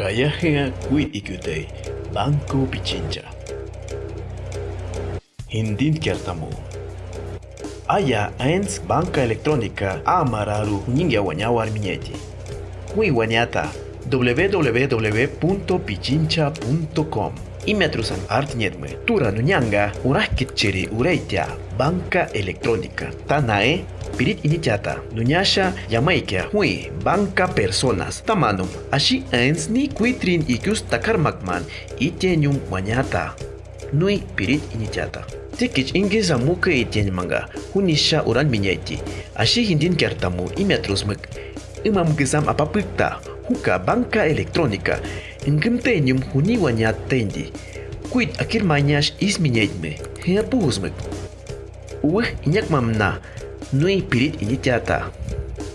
Ayahnya kui ikutai Banco Pichincha. Hindin kertamu. Aya ens banca electrónica amararu ninga wanyawar minyeti. Kui wanyata www.pichincha.com Imetrusan artnietme tura nunyanga urahkitchiri ureitia banca electrónica. Tanae pirit iniciata nunyasha yamaikia hui banca personas tamanum ashi ens ni kuitrin ikus takarmakman itenyum wanyata nui pirit iniciata. Tikich ingeza muka itien manga hunisha uran minyaiti ashi hindin kertamu imetrusmek imam gesam apapikta huka banca electrónica Enggemtenyum huni wanyat tendi. Kuit akir manyash is minyaitme. Hea puhusmek. Uweh inyak mamna. Nui pirit initiata.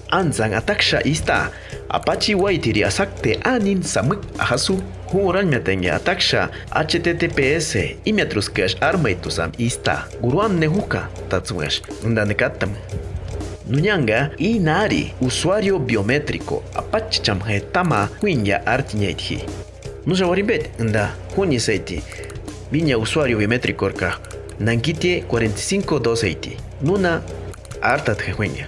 Anzang ataksha ista. Apachi waitiri asakte anin samuk ahasu. Huran metenge ataksha https imiatruskesh armaitusam ista. Guruan nehuka tatswesh. Ndanekatam. Nunyanga inari usuario biométrico apachcham hetama huinya artiñaitji. Nusawarimbet nda huni seiti. Viña usuario biométrico orca. Nankitie 45 Nuna artat huinya.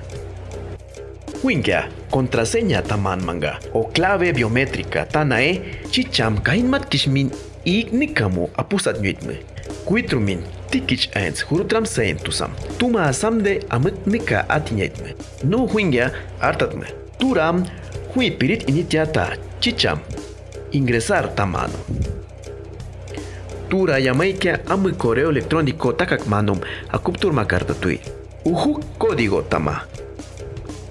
Huinya contraseña taman manga o clave biométrica tanae chicham kainmat kishmin ignikamu apusat nyitme. Kuitrumin tikich eins hurutram seentusam. Tuma samde amik nika atinyetme. No huinga artatme. Turam hui pirit initiata chicham. Ingresar tamano. Tura yamaika amu correo electrónico takak manum akuptur makarta tui. Uhu código tama.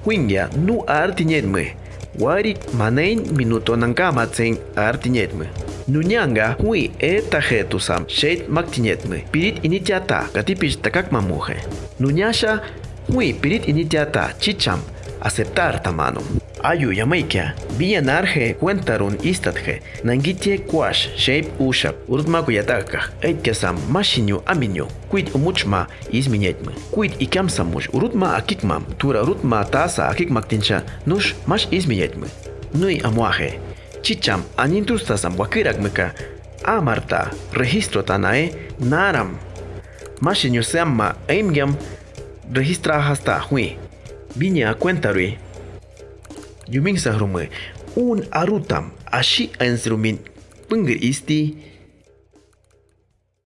Huinga nu artinyetme. Warik manein minuto nankamatsen artinyetme. Nunyanga hui e tajetusam sheit maktinyetme. Pirit initiata katipich takak mamuje. Nunyasha hui pirit initiata chicham aceptar tamano. Ayu yamaikia, villanarje cuentarun istatje, nangitie kwash, shape ushap, urtma kuyataka, eitkasam mashinyu aminyu, kuit umuchma izminyetme, kuit ikamsamush, urutma akikmam, tura urutma tasa akikmaktincha, nush mash izminyetme. Nui amuaje, chicham anintustasam wakirakmeka, amarta, registro tanae, naram, mashinyu seamma eimgyam, registra hasta hui, viña cuentarui, Yuming sa rumah, un arutam asyik ansrumin penggeristi